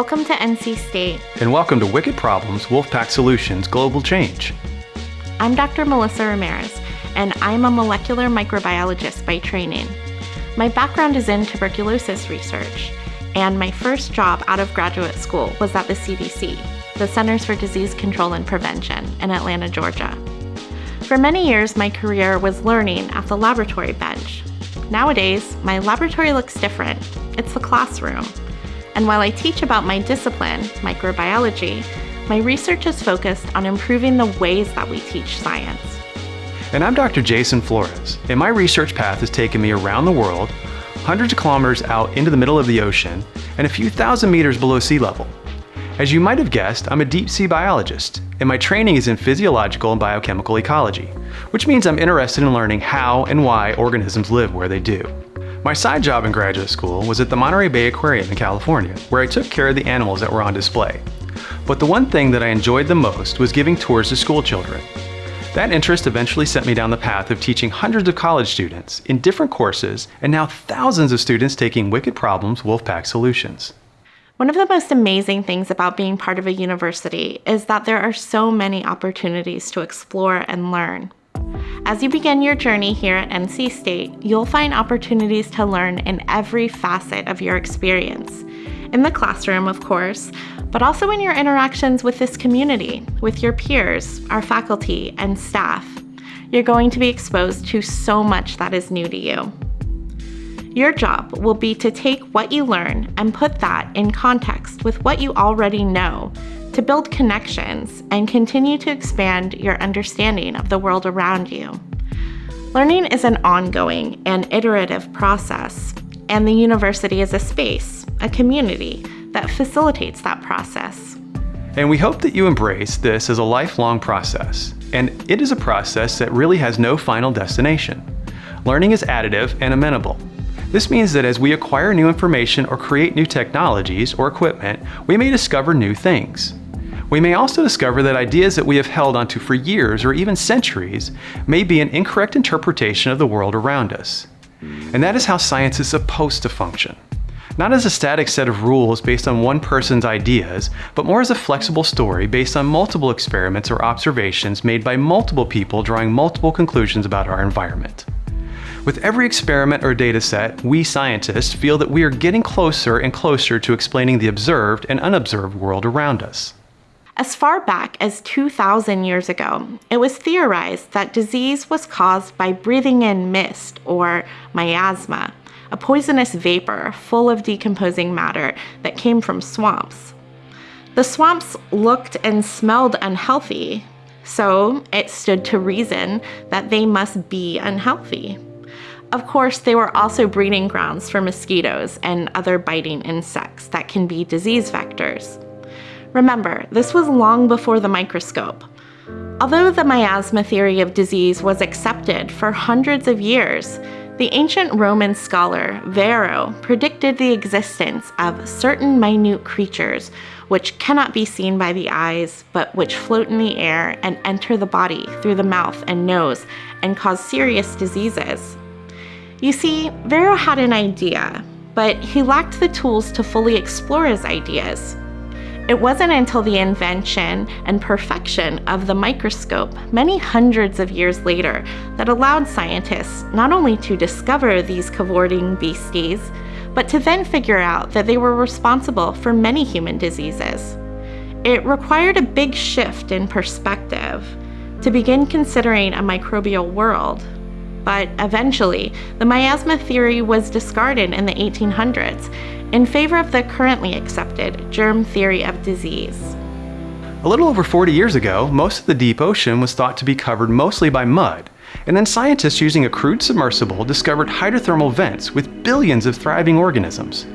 Welcome to NC State. And welcome to Wicked Problems Wolfpack Solutions Global Change. I'm Dr. Melissa Ramirez, and I'm a molecular microbiologist by training. My background is in tuberculosis research, and my first job out of graduate school was at the CDC, the Centers for Disease Control and Prevention, in Atlanta, Georgia. For many years, my career was learning at the laboratory bench. Nowadays, my laboratory looks different. It's the classroom. And while I teach about my discipline, microbiology, my research is focused on improving the ways that we teach science. And I'm Dr. Jason Flores, and my research path has taken me around the world, hundreds of kilometers out into the middle of the ocean, and a few thousand meters below sea level. As you might have guessed, I'm a deep sea biologist, and my training is in physiological and biochemical ecology, which means I'm interested in learning how and why organisms live where they do. My side job in graduate school was at the Monterey Bay Aquarium in California, where I took care of the animals that were on display. But the one thing that I enjoyed the most was giving tours to school children. That interest eventually sent me down the path of teaching hundreds of college students in different courses, and now thousands of students taking Wicked Problems Wolfpack Solutions. One of the most amazing things about being part of a university is that there are so many opportunities to explore and learn. As you begin your journey here at NC State, you'll find opportunities to learn in every facet of your experience. In the classroom, of course, but also in your interactions with this community, with your peers, our faculty, and staff. You're going to be exposed to so much that is new to you. Your job will be to take what you learn and put that in context with what you already know to build connections and continue to expand your understanding of the world around you. Learning is an ongoing and iterative process, and the university is a space, a community, that facilitates that process. And we hope that you embrace this as a lifelong process, and it is a process that really has no final destination. Learning is additive and amenable, this means that as we acquire new information or create new technologies or equipment, we may discover new things. We may also discover that ideas that we have held onto for years or even centuries may be an incorrect interpretation of the world around us. And that is how science is supposed to function. Not as a static set of rules based on one person's ideas, but more as a flexible story based on multiple experiments or observations made by multiple people drawing multiple conclusions about our environment. With every experiment or data set, we scientists feel that we are getting closer and closer to explaining the observed and unobserved world around us. As far back as 2,000 years ago, it was theorized that disease was caused by breathing in mist, or miasma, a poisonous vapor full of decomposing matter that came from swamps. The swamps looked and smelled unhealthy, so it stood to reason that they must be unhealthy. Of course, they were also breeding grounds for mosquitoes and other biting insects that can be disease vectors. Remember, this was long before the microscope. Although the miasma theory of disease was accepted for hundreds of years, the ancient Roman scholar Varro predicted the existence of certain minute creatures which cannot be seen by the eyes, but which float in the air and enter the body through the mouth and nose and cause serious diseases. You see, Varro had an idea, but he lacked the tools to fully explore his ideas. It wasn't until the invention and perfection of the microscope many hundreds of years later that allowed scientists not only to discover these cavorting beasties, but to then figure out that they were responsible for many human diseases. It required a big shift in perspective to begin considering a microbial world but eventually, the miasma theory was discarded in the 1800s in favor of the currently accepted germ theory of disease. A little over 40 years ago, most of the deep ocean was thought to be covered mostly by mud, and then scientists using a crude submersible discovered hydrothermal vents with billions of thriving organisms.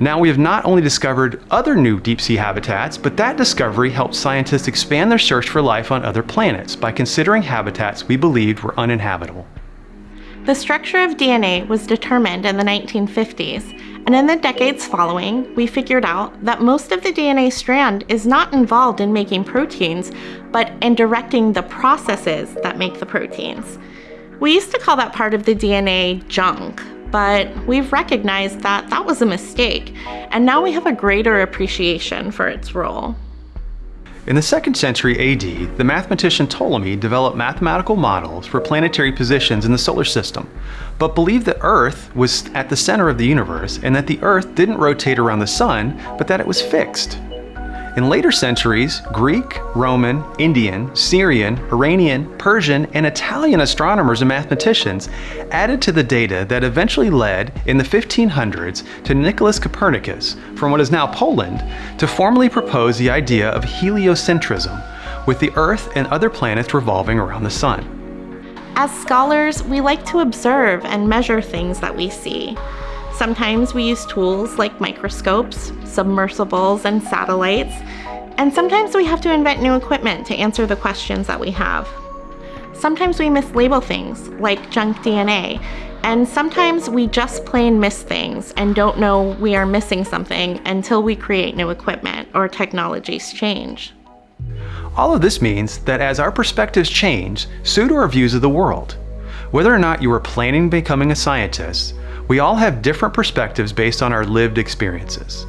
Now we have not only discovered other new deep sea habitats, but that discovery helped scientists expand their search for life on other planets by considering habitats we believed were uninhabitable. The structure of DNA was determined in the 1950s, and in the decades following, we figured out that most of the DNA strand is not involved in making proteins, but in directing the processes that make the proteins. We used to call that part of the DNA junk, but we've recognized that that was a mistake, and now we have a greater appreciation for its role. In the 2nd century AD, the mathematician Ptolemy developed mathematical models for planetary positions in the solar system, but believed that Earth was at the center of the universe and that the Earth didn't rotate around the Sun, but that it was fixed. In later centuries, Greek, Roman, Indian, Syrian, Iranian, Persian, and Italian astronomers and mathematicians added to the data that eventually led, in the 1500s, to Nicholas Copernicus, from what is now Poland, to formally propose the idea of heliocentrism, with the Earth and other planets revolving around the Sun. As scholars, we like to observe and measure things that we see. Sometimes we use tools like microscopes, submersibles, and satellites, and sometimes we have to invent new equipment to answer the questions that we have. Sometimes we mislabel things, like junk DNA, and sometimes we just plain miss things and don't know we are missing something until we create new equipment or technologies change. All of this means that as our perspectives change, so do our views of the world. Whether or not you are planning on becoming a scientist, we all have different perspectives based on our lived experiences.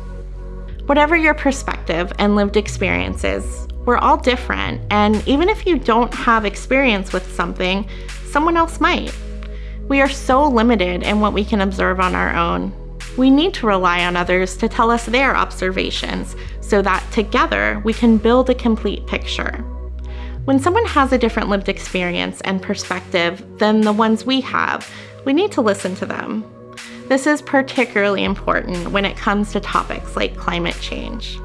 Whatever your perspective and lived experiences, we're all different, and even if you don't have experience with something, someone else might. We are so limited in what we can observe on our own. We need to rely on others to tell us their observations so that together we can build a complete picture. When someone has a different lived experience and perspective than the ones we have, we need to listen to them. This is particularly important when it comes to topics like climate change.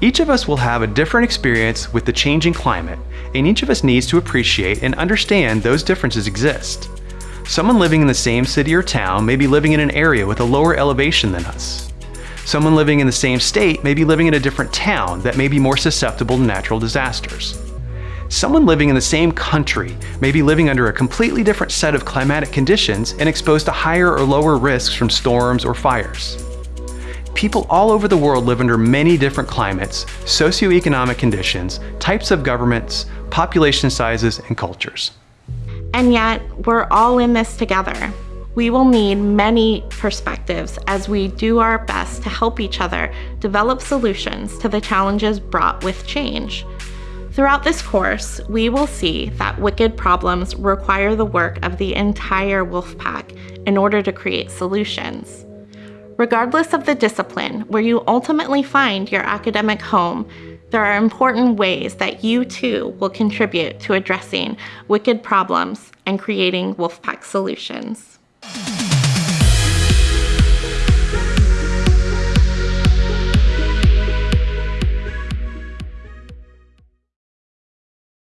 Each of us will have a different experience with the changing climate, and each of us needs to appreciate and understand those differences exist. Someone living in the same city or town may be living in an area with a lower elevation than us. Someone living in the same state may be living in a different town that may be more susceptible to natural disasters. Someone living in the same country may be living under a completely different set of climatic conditions and exposed to higher or lower risks from storms or fires. People all over the world live under many different climates, socioeconomic conditions, types of governments, population sizes, and cultures. And yet, we're all in this together. We will need many perspectives as we do our best to help each other develop solutions to the challenges brought with change. Throughout this course, we will see that wicked problems require the work of the entire wolf pack in order to create solutions. Regardless of the discipline where you ultimately find your academic home, there are important ways that you too will contribute to addressing wicked problems and creating wolf pack solutions.